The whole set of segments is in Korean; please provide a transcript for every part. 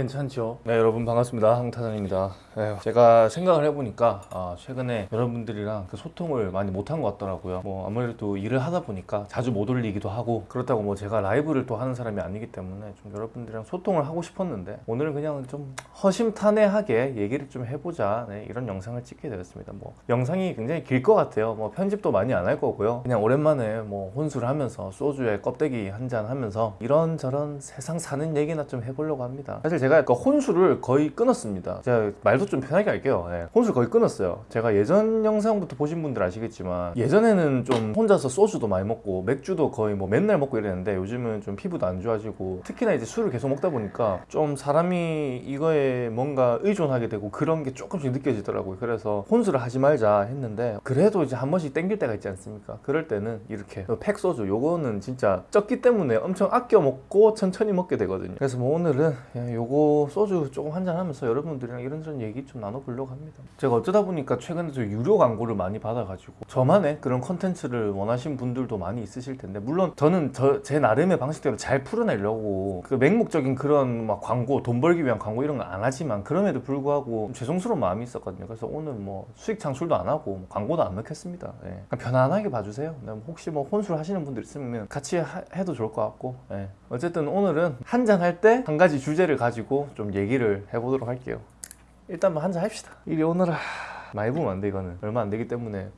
괜찮죠? 네 여러분 반갑습니다. 황타장입니다. 에휴, 제가 생각을 해보니까 아, 최근에 여러분들이랑 그 소통을 많이 못한 것 같더라고요. 뭐 아무래도 일을 하다 보니까 자주 못 올리기도 하고 그렇다고 뭐 제가 라이브를 또 하는 사람이 아니기 때문에 좀 여러분들이랑 소통을 하고 싶었는데 오늘은 그냥 좀 허심탄회하게 얘기를 좀 해보자 네, 이런 영상을 찍게 되었습니다. 뭐 영상이 굉장히 길 것 같아요. 뭐 편집도 많이 안 할 거고요. 그냥 오랜만에 뭐 혼술을 하면서 소주에 껍데기 한 잔 하면서 이런저런 세상 사는 얘기나 좀 해보려고 합니다. 사실 제가 그 혼술을 거의 끊었습니다. 제가 말도 좀 편하게 할게요. 예. 혼술 거의 끊었어요. 제가 예전 영상부터 보신 분들 아시겠지만 예전에는 좀 혼자서 소주도 많이 먹고 맥주도 거의 뭐 맨날 먹고 이랬는데 요즘은 좀 피부도 안 좋아지고 특히나 이제 술을 계속 먹다 보니까 좀 사람이 이거에 뭔가 의존하게 되고 그런 게 조금씩 느껴지더라고요. 그래서 혼술을 하지 말자 했는데 그래도 이제 한 번씩 땡길 때가 있지 않습니까? 그럴 때는 이렇게 팩 소주 요거는 진짜 적기 때문에 엄청 아껴 먹고 천천히 먹게 되거든요. 그래서 뭐 오늘은 그냥 요거 소주 조금 한잔 하면서 여러분들이랑 이런저런 얘기 좀 나눠보려고 합니다 제가 어쩌다 보니까 최근에 좀 유료 광고를 많이 받아가지고 저만의 그런 컨텐츠를 원하신 분들도 많이 있으실 텐데 물론 저는 저, 제 나름의 방식대로 잘 풀어내려고 그 맹목적인 그런 막 광고 돈 벌기 위한 광고 이런 거안 하지만 그럼에도 불구하고 죄송스러운 마음이 있었거든요 그래서 오늘 뭐 수익 창출도 안 하고 뭐 광고도 안 넣겠습니다 예. 편안하게 봐주세요 네, 혹시 뭐 혼술 하시는 분들 있으면 같이 하- 해도 좋을 것 같고 예. 어쨌든 오늘은 한잔 할 때 한 가지 주제를 가지고 좀 얘기를 해보도록 할게요. 일단 뭐 한잔 합시다. 이리 오너라. 많이 부으면 안돼 이거는. 얼마 안 되기 때문에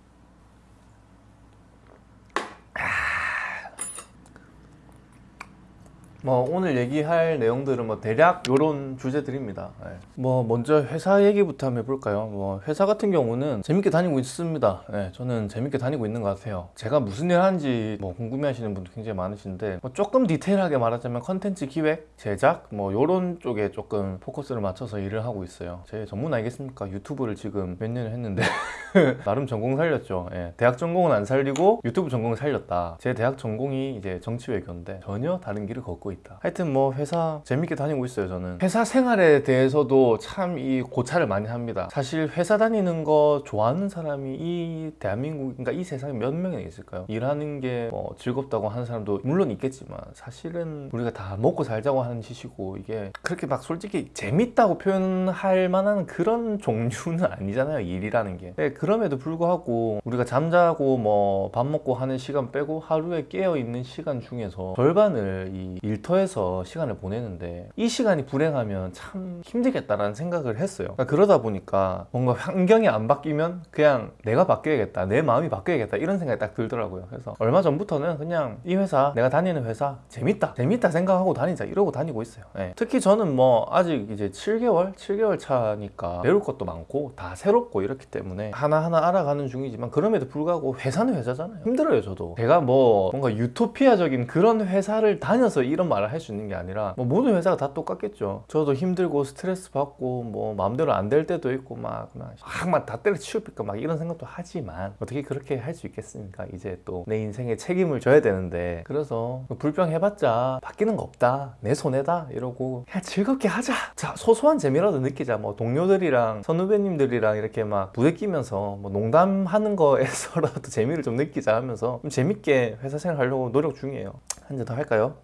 뭐 오늘 얘기할 내용들은 뭐 대략 요런 주제들입니다. 예. 뭐 먼저 회사 얘기부터 한번 해볼까요? 뭐 회사 같은 경우는 재밌게 다니고 있습니다. 예, 저는 재밌게 다니고 있는 것 같아요. 제가 무슨 일 하는지 뭐 궁금해 하시는 분들 굉장히 많으신데 뭐 조금 디테일하게 말하자면 컨텐츠 기획, 제작 뭐 요런 쪽에 조금 포커스를 맞춰서 일을 하고 있어요. 제 전문 알겠습니까? 유튜브를 지금 몇 년을 했는데 나름 전공 살렸죠. 예, 대학 전공은 안 살리고 유튜브 전공을 살렸다. 제 대학 전공이 이제 정치외교인데 전혀 다른 길을 걷고 있다. 하여튼 뭐 회사 재밌게 다니고 있어요. 저는 회사 생활에 대해서도 참 이 고찰을 많이 합니다. 사실 회사 다니는 거 좋아하는 사람이 이 대한민국 그러니까 이 세상에 몇 명이나 있을까요? 일하는 게 뭐 즐겁다고 하는 사람도 물론 있겠지만 사실은 우리가 다 먹고 살자고 하는 짓이고 이게 그렇게 막 솔직히 재밌다고 표현할 만한 그런 종류는 아니잖아요. 일이라는 게. 네, 그럼에도 불구하고 우리가 잠자고 뭐 밥 먹고 하는 시간 빼고 하루에 깨어 있는 시간 중에서 절반을 이 일 터에서 시간을 보내는데 이 시간이 불행하면 참 힘들겠다라는 생각을 했어요. 그러다 보니까 뭔가 환경이 안 바뀌면 그냥 내가 바뀌어야겠다, 내 마음이 바뀌어야겠다 이런 생각이 딱 들더라고요. 그래서 얼마 전부터는 그냥 이 회사, 내가 다니는 회사 재밌다, 재밌다 생각하고 다니자 이러고 다니고 있어요. 예. 특히 저는 뭐 아직 이제 7개월, 7개월 차니까 배울 것도 많고 다 새롭고 이렇기 때문에 하나하나 알아가는 중이지만 그럼에도 불구하고 회사는 회사잖아요. 힘들어요, 저도. 제가 뭐 뭔가 유토피아적인 그런 회사를 다녀서 이런 말을 할 수 있는 게 아니라 뭐 모든 회사가 다 똑같겠죠. 저도 힘들고 스트레스 받고 뭐 마음대로 안 될 때도 있고 막 막막 다 때려치울까 막 이런 생각도 하지만 어떻게 그렇게 할 수 있겠습니까? 이제 또 내 인생에 책임을 져야 되는데 그래서 불평해봤자 바뀌는 거 없다 내 손해다 이러고 그냥 즐겁게 하자 자 소소한 재미라도 느끼자 뭐 동료들이랑 선후배님들이랑 이렇게 막 부대끼면서 뭐 농담하는 거에서라도 재미를 좀 느끼자 하면서 좀 재밌게 회사 생활 하려고 노력 중이에요 한 잔 더 할까요?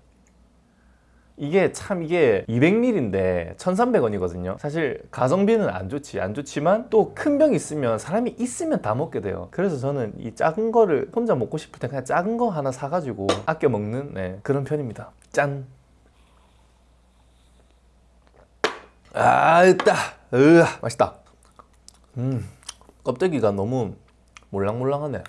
이게 참 이게 200ml인데 1,300원이거든요. 사실 가성비는 안 좋지 안 좋지만 또 큰 병 있으면 사람이 있으면 다 먹게 돼요. 그래서 저는 이 작은 거를 혼자 먹고 싶을 때 그냥 작은 거 하나 사가지고 아껴 먹는 네, 그런 편입니다. 짠. 아, 있다. 으, 맛있다. 음, 껍데기가 너무 몰랑몰랑하네.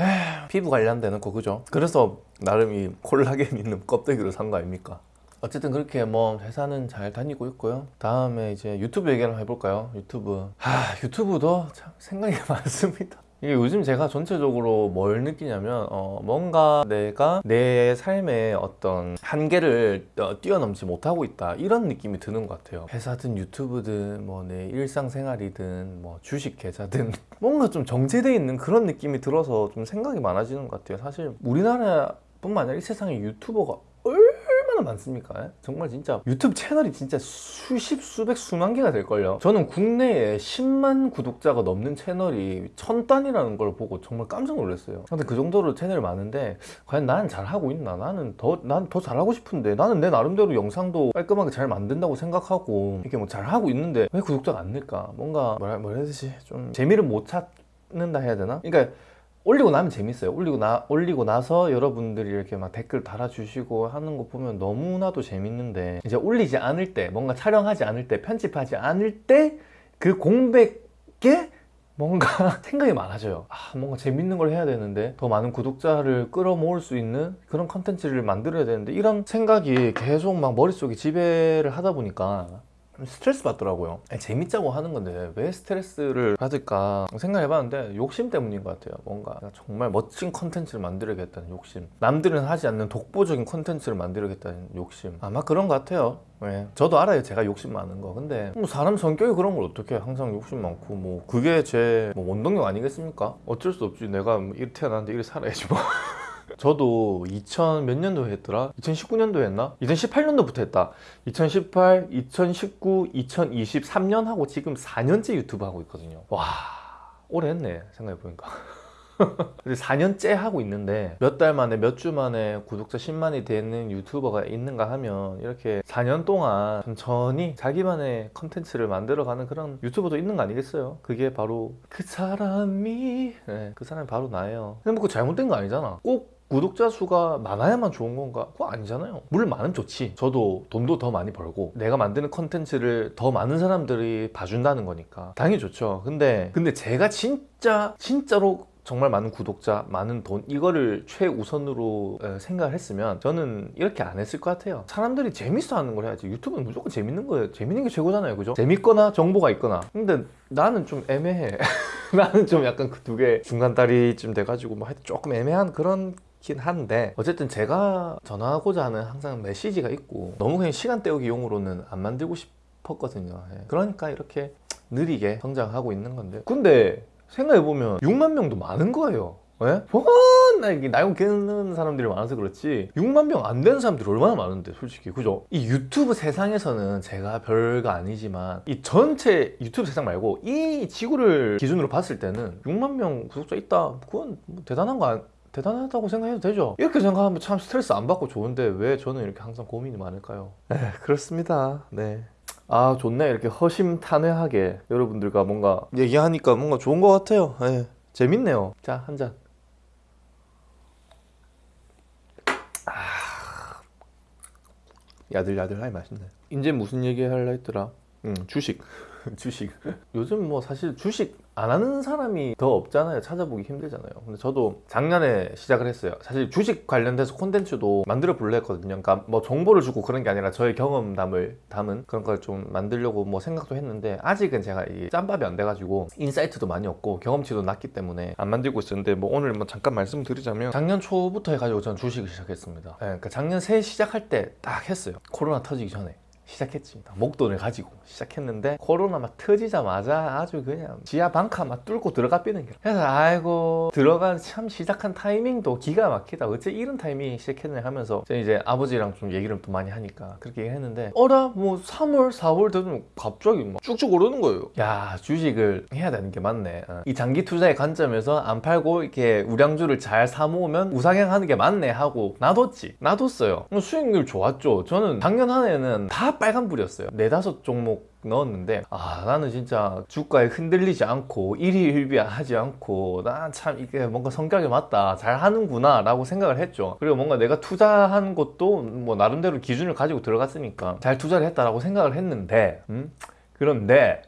에휴, 피부 관련되는 거 그죠? 그래서 나름 이 콜라겐 있는 껍데기를 산 거 아닙니까? 어쨌든 그렇게 뭐 회사는 잘 다니고 있고요. 다음에 이제 유튜브 얘기 한번 해볼까요? 유튜브. 하, 유튜브도 참 생각이 많습니다. 이게 요즘 제가 전체적으로 뭘 느끼냐면 어, 뭔가 내가 내 삶의 어떤 한계를 어, 뛰어넘지 못하고 있다 이런 느낌이 드는 것 같아요 회사든 유튜브든 뭐 내 일상생활이든 뭐 주식 계좌든 뭔가 좀 정체돼 있는 그런 느낌이 들어서 좀 생각이 많아지는 것 같아요 사실 우리나라 뿐만 아니라 이 세상에 유튜버가 얼마나 많습니까? 예? 정말 진짜 유튜브 채널이 진짜 수십 수백 수만 개가 될걸요 저는 국내에 10만 구독자가 넘는 채널이 천 단이라는 걸 보고 정말 깜짝 놀랐어요 근데 그 정도로 채널이 많은데 과연 나는 잘하고 있나? 나는 더 난 더 잘하고 싶은데 나는 내 나름대로 영상도 깔끔하게 잘 만든다고 생각하고 이렇게 뭐 잘하고 있는데 왜 구독자가 안 늘까? 뭔가 뭐라, 뭐라 해야 되지? 좀 재미를 못 찾는다 해야 되나? 그러니까 올리고 나면 재밌어요. 올리고 나 올리고 나서 여러분들이 이렇게 막 댓글 달아주시고 하는 거 보면 너무나도 재밌는데 이제 올리지 않을 때, 뭔가 촬영하지 않을 때, 편집하지 않을 때 그 공백에 뭔가 생각이 많아져요. 아, 뭔가 재밌는 걸 해야 되는데 더 많은 구독자를 끌어모을 수 있는 그런 컨텐츠를 만들어야 되는데 이런 생각이 계속 막 머릿속에 지배를 하다 보니까 스트레스 받더라고요. 아니, 재밌자고 하는 건데 왜 스트레스를 받을까 생각해봤는데 욕심 때문인 것 같아요. 뭔가 정말 멋진 컨텐츠를 만들어야겠다는 욕심. 남들은 하지 않는 독보적인 컨텐츠를 만들어야겠다는 욕심. 아마 그런 것 같아요. 네. 저도 알아요. 제가 욕심 많은 거. 근데 뭐 사람 성격이 그런 걸 어떻게 항상 욕심 많고 뭐 그게 제 뭐 원동력 아니겠습니까? 어쩔 수 없지. 내가 뭐 이렇게 태어났는데 이렇게 살아야지 뭐. 저도 2000 몇 년도에 했더라? 2019년도에 했나? 2018년도부터 했다. 2018, 2019, 2023년 하고 지금 4년째 유튜브 하고 있거든요. 와, 오래 했네. 생각해보니까. 근데 4년째 하고 있는데 몇 달 만에 몇 주 만에 구독자 10만이 되는 유튜버가 있는가 하면 이렇게 4년 동안 천천히 자기만의 컨텐츠를 만들어가는 그런 유튜버도 있는 거 아니겠어요? 그게 바로 그 사람이 네, 그 사람이 바로 나예요 근데 뭐 그거 잘못된 거 아니잖아 꼭 구독자 수가 많아야만 좋은 건가? 그거 아니잖아요. 물론 많으면 좋지. 저도 돈도 더 많이 벌고 내가 만드는 컨텐츠를 더 많은 사람들이 봐준다는 거니까 당연히 좋죠. 근데 근데 제가 진짜 진짜로 정말 많은 구독자, 많은 돈 이거를 최우선으로 어, 생각을 했으면 저는 이렇게 안 했을 것 같아요. 사람들이 재밌어 하는 걸 해야지. 유튜브는 무조건 재밌는 거예요. 재밌는 게 최고잖아요. 그죠? 재밌거나 정보가 있거나. 근데 나는 좀 애매해. 나는 좀 약간 그 두 개 중간다리쯤 돼가지고 뭐 하여튼 조금 애매한 그런 긴 한데 어쨌든 제가 전하고자 하는 항상 메시지가 있고 너무 그냥 시간 때우기 용으로는 안 만들고 싶었거든요 예. 그러니까 이렇게 느리게 성장하고 있는 건데 근데 생각해보면 6만 명도 많은 거예요. 예? 워낙 이게 나이고 깨는 사람들이 많아서 그렇지. 6만 명 안 되는 사람들이 얼마나 많은데 솔직히. 그죠? 이 유튜브 세상에서는 제가 별거 아니지만 이 전체 유튜브 세상 말고 이 지구를 기준으로 봤을 때는 6만 명 구독자 있다. 그건 뭐 대단한 거 아니 대단하다고 생각해도 되죠. 이렇게 생각하면 참 스트레스 안 받고 좋은데 왜 저는 이렇게 항상 고민이 많을까요? 네 그렇습니다. 네. 아 좋네. 이렇게 허심탄회하게 여러분들과 뭔가 얘기하니까 뭔가 좋은 것 같아요. 네. 재밌네요. 자 한잔. 아... 야들야들하니 맛있네. 이제 무슨 얘기 할라 했더라? 음 주식. 주식. 요즘 뭐 사실 주식 안 하는 사람이 더 없잖아요. 찾아보기 힘들잖아요. 근데 저도 작년에 시작을 했어요. 사실 주식 관련돼서 콘텐츠도 만들어 볼려 했거든요. 그러니까 뭐 정보를 주고 그런 게 아니라 저의 경험담을 담은 그런 걸 좀 만들려고 뭐 생각도 했는데 아직은 제가 이 짬밥이 안 돼가지고 인사이트도 많이 없고 경험치도 낮기 때문에 안 만들고 있었는데 뭐 오늘 뭐 잠깐 말씀드리자면 작년 초부터 해가지고 저는 주식을 시작했습니다. 네, 그러니까 작년 새해 시작할 때 딱 했어요. 코로나 터지기 전에 시작했습니다. 목돈을 가지고 시작했는데 코로나 막 터지자마자 아주 그냥 지하 방카 막 뚫고 들어가 삐는 게. 그래서 아이고 들어간 참 시작한 타이밍도 기가 막히다. 어째 이런 타이밍에 시작했네 하면서 이제 아버지랑 좀 얘기를 또 많이 하니까 그렇게 얘기했는데 어라 뭐 3월 4월 되면 갑자기 막 쭉쭉 오르는 거예요. 야 주식을 해야 되는 게 맞네. 어. 이 장기 투자의 관점에서 안 팔고 이렇게 우량주를 잘 사모으면 우상향하는 게 맞네 하고 놔뒀지. 놔뒀어요. 수익률 좋았죠. 저는 작년 한 해는 다 빨간불이었어요. 네다섯 종목 넣었는데 아 나는 진짜 주가에 흔들리지 않고 일희일비하지 않고 난참 이게 뭔가 성격이 맞다 잘 하는구나 라고 생각을 했죠. 그리고 뭔가 내가 투자한 것도 뭐 나름대로 기준을 가지고 들어갔으니까 잘 투자를 했다라고 생각을 했는데 음? 그런데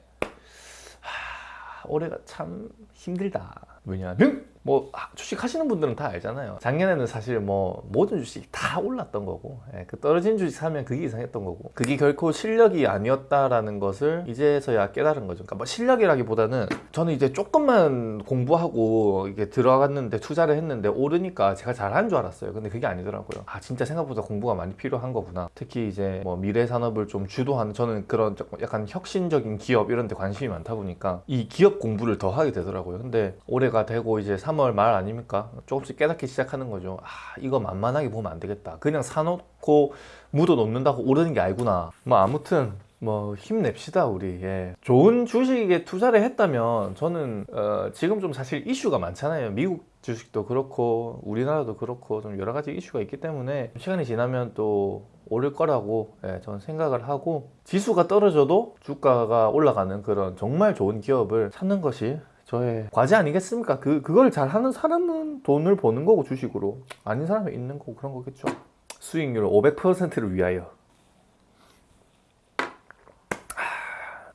하, 올해가 참 힘들다. 왜냐하면 뭐 아, 주식 하시는 분들은 다 알잖아요. 작년에는 사실 뭐 모든 주식이 다 올랐던 거고 예, 그 떨어진 주식 사면 그게 이상했던 거고 그게 결코 실력이 아니었다라는 것을 이제서야 깨달은 거죠. 그러니까 뭐 실력이라기보다는 저는 이제 조금만 공부하고 이게 들어갔는데 투자를 했는데 오르니까 제가 잘하는 줄 알았어요. 근데 그게 아니더라고요. 아 진짜 생각보다 공부가 많이 필요한 거구나. 특히 이제 뭐 미래 산업을 좀 주도하는 저는 그런 약간 혁신적인 기업 이런 데 관심이 많다 보니까 이 기업 공부를 더 하게 되더라고요. 근데 올해가 되고 이제 3 3월 말 아닙니까? 조금씩 깨닫기 시작하는 거죠. 아, 이거 만만하게 보면 안 되겠다. 그냥 사놓고 묻어 놓는다고 오르는 게 아니구나. 뭐 아무튼 뭐 힘냅시다 우리 예. 좋은 주식에 투자를 했다면 저는 어, 지금 좀 사실 이슈가 많잖아요 미국 주식도 그렇고 우리나라도 그렇고 좀 여러 가지 이슈가 있기 때문에 시간이 지나면 또 오를 거라고 예, 저는 생각을 하고 지수가 떨어져도 주가가 올라가는 그런 정말 좋은 기업을 찾는 것이 저의 과제 아니겠습니까? 그, 그걸 잘 하는 사람은 돈을 버는 거고 주식으로 아닌 사람은 있는 거고 그런 거겠죠. 수익률 500%를 위하여.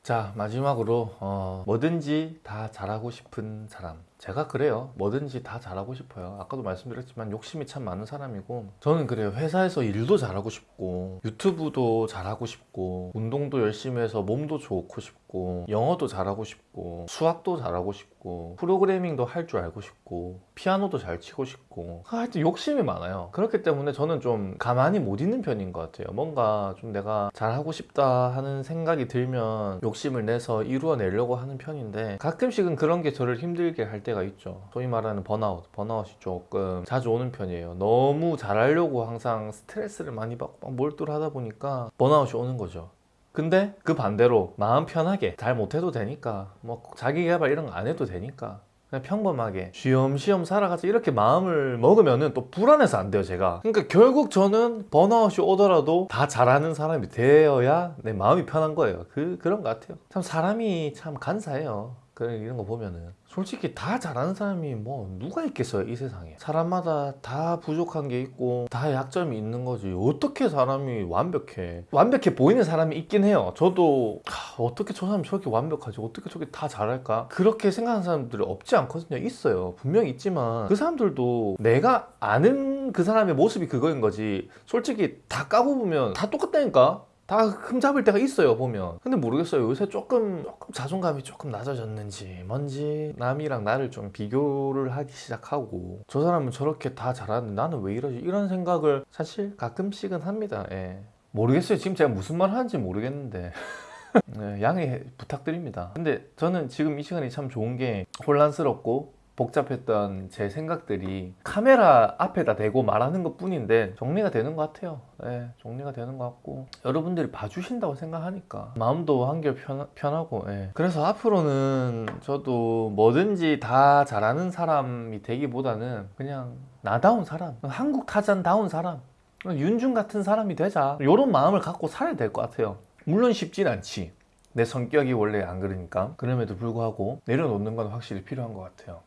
자 마지막으로 어, 뭐든지 다 잘하고 싶은 사람 제가 그래요. 뭐든지 다 잘하고 싶어요. 아까도 말씀드렸지만 욕심이 참 많은 사람이고 저는 그래요. 회사에서 일도 잘하고 싶고 유튜브도 잘하고 싶고 운동도 열심히 해서 몸도 좋고 싶고 영어도 잘하고 싶고 수학도 잘하고 싶고 프로그래밍도 할 줄 알고 싶고 피아노도 잘 치고 싶고 하여튼 욕심이 많아요. 그렇기 때문에 저는 좀 가만히 못 있는 편인 것 같아요. 뭔가 좀 내가 잘하고 싶다 하는 생각이 들면 욕심을 내서 이루어내려고 하는 편인데 가끔씩은 그런 게 저를 힘들게 할때 가 있죠. 소위 말하는 번아웃 번아웃이 조금 자주 오는 편이에요. 너무 잘하려고 항상 스트레스를 많이 받고 막 몰두를 하다 보니까 번아웃이 오는 거죠. 근데 그 반대로 마음 편하게 잘 못해도 되니까 뭐 자기 개발 이런 거 안 해도 되니까 그냥 평범하게 쉬엄쉬엄 살아가자 이렇게 마음을 먹으면은 또 불안해서 안 돼요 제가. 그러니까 결국 저는 번아웃이 오더라도 다 잘하는 사람이 되어야 내 마음이 편한 거예요. 그, 그런 것 같아요. 참 사람이 참 간사해요. 그런 이런 거 보면은 솔직히 다 잘하는 사람이 뭐 누가 있겠어요 이 세상에. 사람마다 다 부족한 게 있고 다 약점이 있는 거지. 어떻게 사람이 완벽해? 완벽해 보이는 사람이 있긴 해요. 저도 하, 어떻게 저 사람이 저렇게 완벽하지? 어떻게 저렇게 다 잘할까? 그렇게 생각하는 사람들이 없지 않거든요. 있어요. 분명히 있지만 그 사람들도 내가 아는 그 사람의 모습이 그거인 거지. 솔직히 다 까고 보면 다 똑같다니까 다 흠잡을 때가 있어요 보면. 근데 모르겠어요. 요새 조금 조금 자존감이 조금 낮아졌는지 뭔지 남이랑 나를 좀 비교를 하기 시작하고 저 사람은 저렇게 다 잘하는데 나는 왜 이러지? 이런 생각을 사실 가끔씩은 합니다. 예. 모르겠어요. 지금 제가 무슨 말 하는지 모르겠는데. 네, 양해 부탁드립니다. 근데 저는 지금 이 시간이 참 좋은 게 혼란스럽고 복잡했던 제 생각들이 카메라 앞에다 대고 말하는 것 뿐인데 정리가 되는 것 같아요. 네, 정리가 되는 것 같고. 여러분들이 봐주신다고 생각하니까 마음도 한결 편, 편하고 예. 그래서 앞으로는 저도 뭐든지 다 잘하는 사람이 되기보다는 그냥 나다운 사람 한국 타잔다운 사람 윤중 같은 사람이 되자. 이런 마음을 갖고 살아야 될 것 같아요. 물론 쉽진 않지 내 성격이 원래 안 그러니까 그럼에도 불구하고 내려놓는 건 확실히 필요한 것 같아요.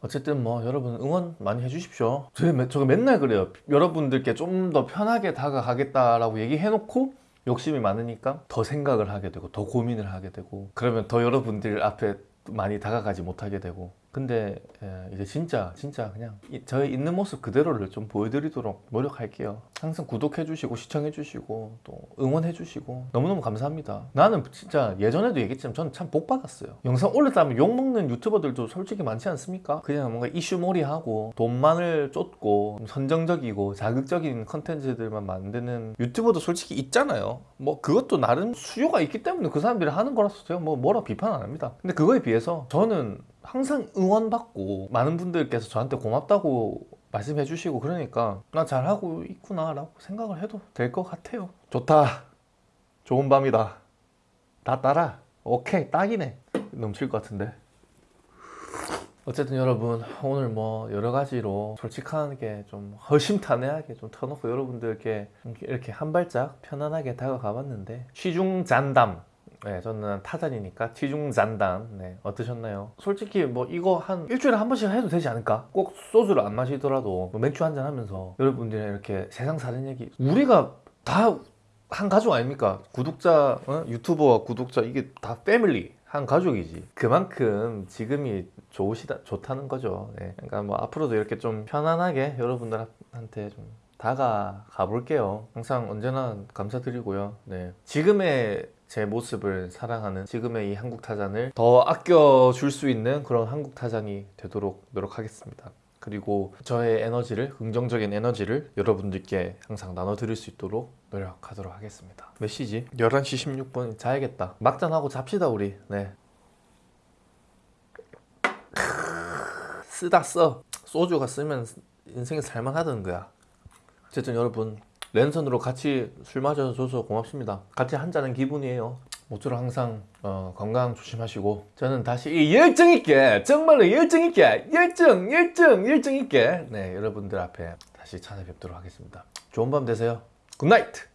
어쨌든 뭐 여러분 응원 많이 해주십시오. 저, 저 맨날 그래요. 여러분들께 좀 더 편하게 다가가겠다라고 얘기해놓고 욕심이 많으니까 더 생각을 하게 되고 더 고민을 하게 되고 그러면 더 여러분들 앞에 많이 다가가지 못하게 되고 근데 예, 이제 진짜 진짜 그냥 이- 저의 있는 모습 그대로를 좀 보여드리도록 노력할게요. 항상 구독해 주시고 시청해 주시고 또 응원해 주시고 너무너무 감사합니다. 나는 진짜 예전에도 얘기했지만 저는 참 복 받았어요. 영상 올렸다면 욕먹는 유튜버들도 솔직히 많지 않습니까? 그냥 뭔가 이슈몰이하고 돈만을 쫓고 선정적이고 자극적인 컨텐츠들만 만드는 유튜버도 솔직히 있잖아요. 뭐 그것도 나름 수요가 있기 때문에 그 사람들이 하는 거라서 제가 뭐 뭐라 비판 안 합니다. 근데 그거에 비해서 저는 항상 응원받고 많은 분들께서 저한테 고맙다고 말씀해 주시고 그러니까 나 잘하고 있구나 라고 생각을 해도 될 것 같아요. 좋다. 좋은 밤이다. 다 따라. 오케이. 딱이네. 넘칠 것 같은데. 어쨌든 여러분 오늘 뭐 여러 가지로 솔직하게 좀 허심탄회하게 좀 터놓고 여러분들께 이렇게 한 발짝 편안하게 다가가 봤는데 취중잔담 네, 저는 타잔이니까 취중잔담 네, 어떠셨나요? 솔직히 뭐 이거 한 일주일에 한 번씩 해도 되지 않을까? 꼭 소주를 안 마시더라도 뭐 맥주 한 잔 하면서 여러분들이랑 이렇게 세상 사는 얘기 우리가 다 한 가족 아닙니까? 구독자, 어? 유튜버와 구독자 이게 다 패밀리 한 가족이지. 그만큼 지금이 좋으시다 좋다는 거죠. 네. 그러니까 뭐 앞으로도 이렇게 좀 편안하게 여러분들한테 좀 다가가 볼게요. 항상 언제나 감사드리고요. 네. 지금의 제 모습을 사랑하는 지금의 이 한국 타잔을 더 아껴줄 수 있는 그런 한국 타잔이 되도록 노력하겠습니다. 그리고 저의 에너지를 긍정적인 에너지를 여러분들께 항상 나눠드릴 수 있도록 노력하도록 하겠습니다. 몇 시지? 11시 16분 자야겠다. 막잔하고 잡시다 우리. 네. 쓰다 써. 소주가 쓰면 인생이 살만하다는 거야. 어쨌든 여러분 랜선으로 같이 술 마셔줘서 고맙습니다. 같이 한잔한 기분이에요. 모쪼록 항상 어, 건강 조심하시고. 저는 다시 이 열정 있게 정말로 열정 있게 열정 열정 열정 있게 네 여러분들 앞에 다시 찾아뵙도록 하겠습니다. 좋은 밤 되세요. good night